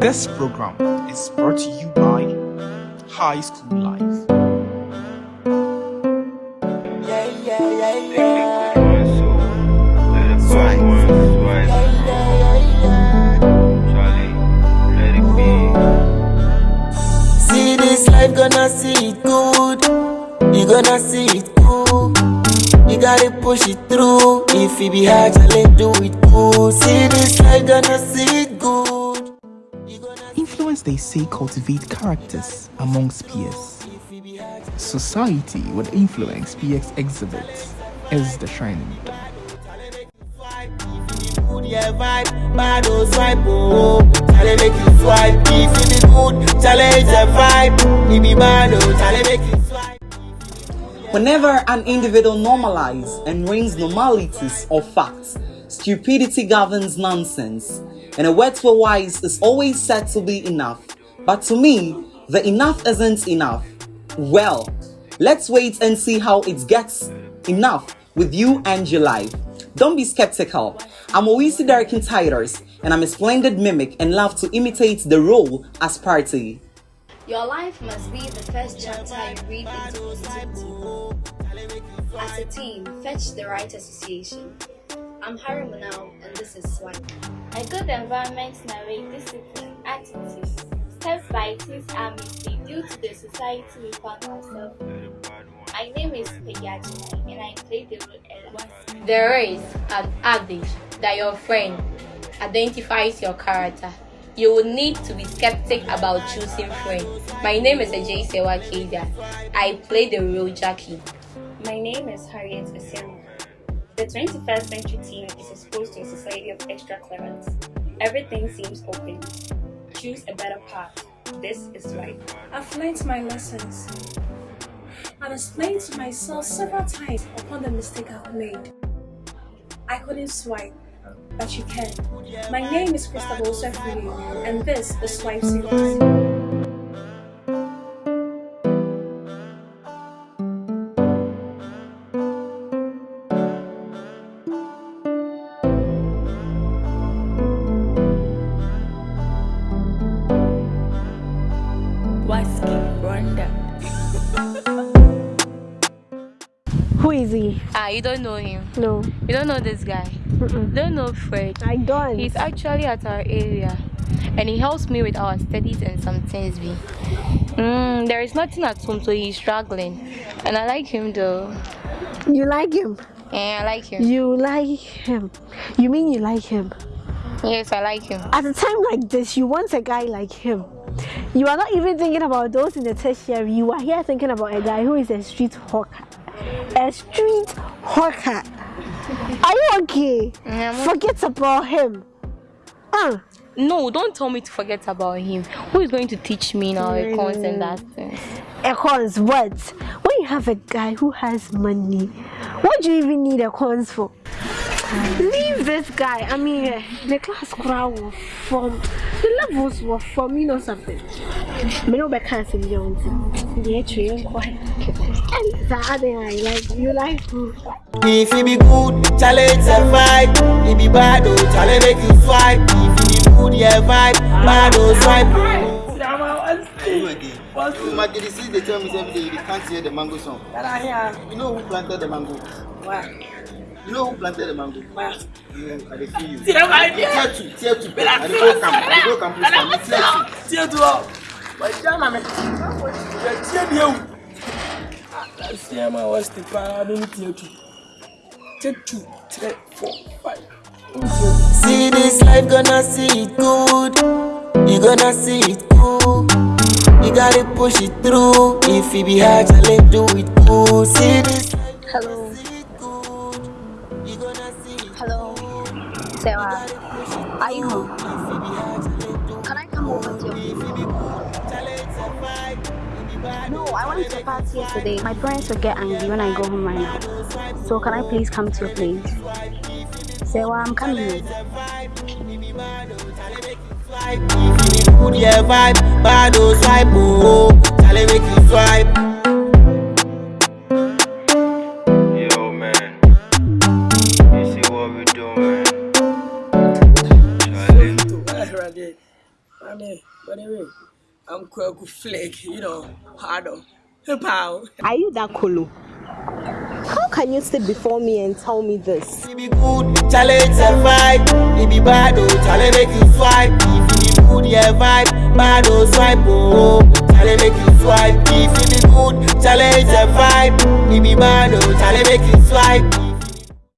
This program is brought to you by High School Life. Yeah. See this life, gonna see it good. You gonna see it cool. You gotta push it through. If it be hard, let do it cool. See this life, gonna see it good. Influence, they say, cultivate characters amongst peers. Society with influence peers exhibits is the swipe. Whenever an individual normalizes and rings normalities or facts, stupidity governs nonsense. And a word for wise is always said to be enough. But to me, the enough isn't enough. Well, let's wait and see how it gets enough with you and your life. Don't be skeptical. I'm Owisi Derrick Titers, and I'm a splendid mimic and love to imitate the role as party. Your life must be the first chapter you read into. As a team, fetch the right association. I'm Harry Munau, and this is Swan. A good environment narrates discipline, attitudes. Steps by teens are missing due to the society we found ourselves in. My name is Peggy and I play the role Ella. There is an adage that your friend identifies your character. You will need to be skeptic about choosing friends. My name is Ajay Sewa Keida. I play the role Jackie. My name is Harriet Asiano. The 21st century teen is exposed to a society of extra clearance. Everything seems open. Choose a better path. This is life. I've learned my lessons and explained to myself several times upon the mistake I've made. I couldn't swipe, but you can. My name is Christabel Sefuli, and this is Swipe Series. Who is he? Ah, you don't know him. No, You don't know this guy. Mm-mm. Don't know Fred. I don't. He's actually at our area and he helps me with our studies and some things. Be. Mm, there is nothing at home, so he's struggling. And I like him though. you like him. Yeah, I like him. You like him. You mean you like him? Yes, I like him. At a time like this, you want a guy like him. You are not even thinking about those in the tertiary. You are here thinking about a guy who is a street hawker. A street hawker. Are you okay? I'm Forget about him. Uh, No, don't tell me to forget about him. Who is going to teach me now econs and that thing? Econs, what? When you have a guy who has money, what do you even need econs for? Leave this guy. I mean, eh, the class crowd was from the levels were from you know something. Me no be cancer me on the tree and the other I like you like who? If it be good, challenge the vibe. If be bad, oh, challenge make you swipe. If it be good, yeah, vibe. Bad, oh, swipe. You get this they tell me every day you can't hear the mango song. You know who planted the mango? You know who planted the mango? You, I dey feel you. Tier two, tier two. I dey go camp, I dey go camp. Tier two. tie to hɔ wɔagya ma me yɛtie bie wu aseɛ ma wɔste paa ne tie tu tie tu three four five See this life, gonna see it good. You gonna see it cool. You gotta push it through. If it be hard, challenge do it cool. See this life, Hello. Hello. You Sarah. Are you home? Can I come over to bad, No, I went to party yesterday. My parents will get angry when I go home right now. So can I please come to your place? Well, I'm coming home. Ɛhwɛde I mean, but anyway, I'm Kwaku Flake, you know, harder. Pow. Are you that colo? How can you sit before me and tell me this? Be good, challenge a vibe. If be bad, oh, challenge make you swipe. If it be good, yeah, vibe. Bad, oh, swipe, oh, challenge make you swipe. If it be good, challenge a vibe. Be bad, oh, challenge make you swipe.